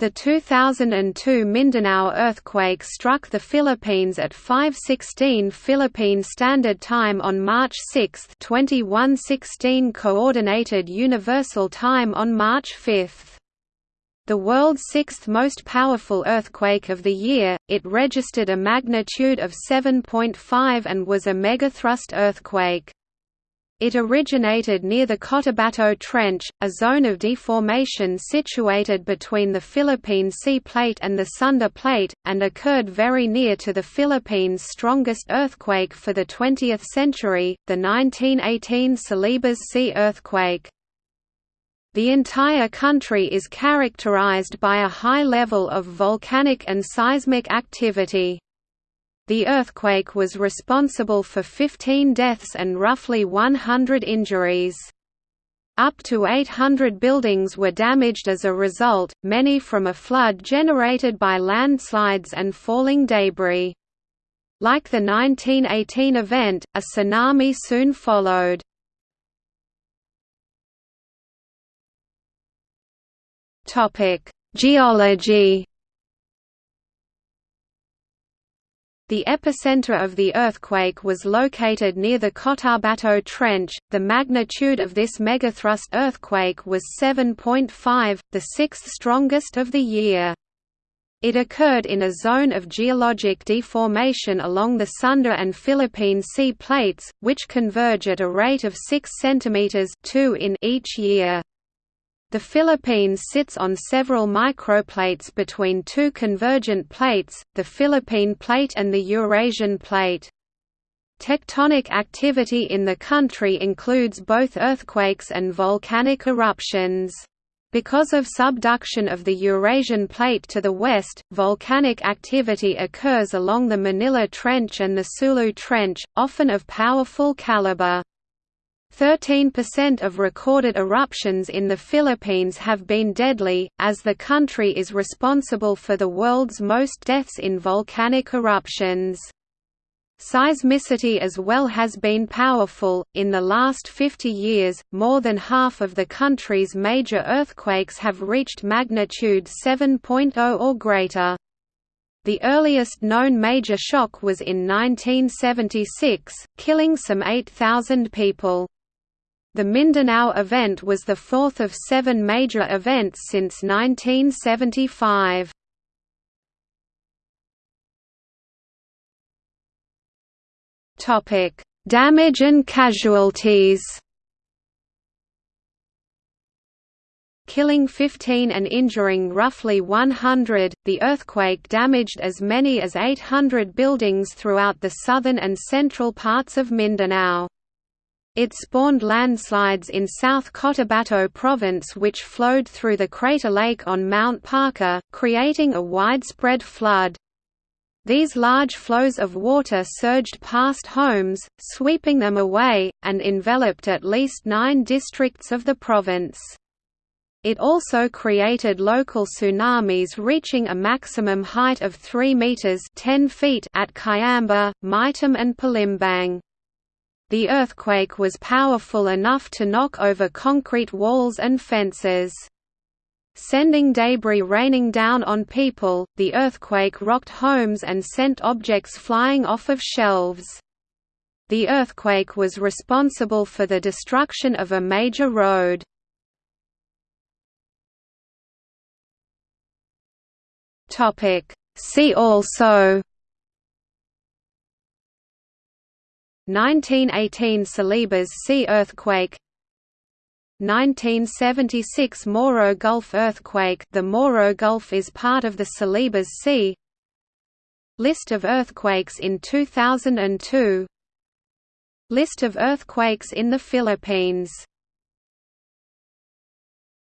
The 2002 Mindanao earthquake struck the Philippines at 5:16 Philippine Standard Time on March 6, 2116 Coordinated Universal Time on March 5. The world's sixth most powerful earthquake of the year, it registered a magnitude of 7.5 and was a megathrust earthquake. It originated near the Cotabato Trench, a zone of deformation situated between the Philippine Sea Plate and the Sunda Plate, and occurred very near to the Philippines' strongest earthquake for the 20th century, the 1918 Celebes Sea earthquake. The entire country is characterized by a high level of volcanic and seismic activity. The earthquake was responsible for 15 deaths and roughly 100 injuries. Up to 800 buildings were damaged as a result, many from a flood generated by landslides and falling debris. Like the 1918 event, a tsunami soon followed. Geology The epicenter of the earthquake was located near the Cotabato Trench. The magnitude of this megathrust earthquake was 7.5, the sixth strongest of the year. It occurred in a zone of geologic deformation along the Sunda and Philippine sea plates, which converge at a rate of 6 cm 2 in each year. The Philippines sits on several microplates between two convergent plates, the Philippine Plate and the Eurasian Plate. Tectonic activity in the country includes both earthquakes and volcanic eruptions. Because of subduction of the Eurasian Plate to the west, volcanic activity occurs along the Manila Trench and the Sulu Trench, often of powerful caliber. 13% of recorded eruptions in the Philippines have been deadly, as the country is responsible for the world's most deaths in volcanic eruptions. Seismicity as well has been powerful. In the last 50 years, more than half of the country's major earthquakes have reached magnitude 7.0 or greater. The earliest known major shock was in 1976, killing some 8,000 people. The Mindanao event was the fourth of seven major events since 1975. Topic: Damage and casualties. Killing 15 and injuring roughly 100, the earthquake damaged as many as 800 buildings throughout the southern and central parts of Mindanao. It spawned landslides in South Cotabato Province which flowed through the crater lake on Mount Parker, creating a widespread flood. These large flows of water surged past homes, sweeping them away, and enveloped at least nine districts of the province. It also created local tsunamis reaching a maximum height of 3 meters 10 feet at Kiamba, Maitum and Palimbang. The earthquake was powerful enough to knock over concrete walls and fences. Sending debris raining down on people, the earthquake rocked homes and sent objects flying off of shelves. The earthquake was responsible for the destruction of a major road. See also 1918 Celebes Sea earthquake. 1976 Moro Gulf earthquake. The Moro Gulf is part of the Celebes Sea. List of earthquakes in 2002 List of earthquakes in the Philippines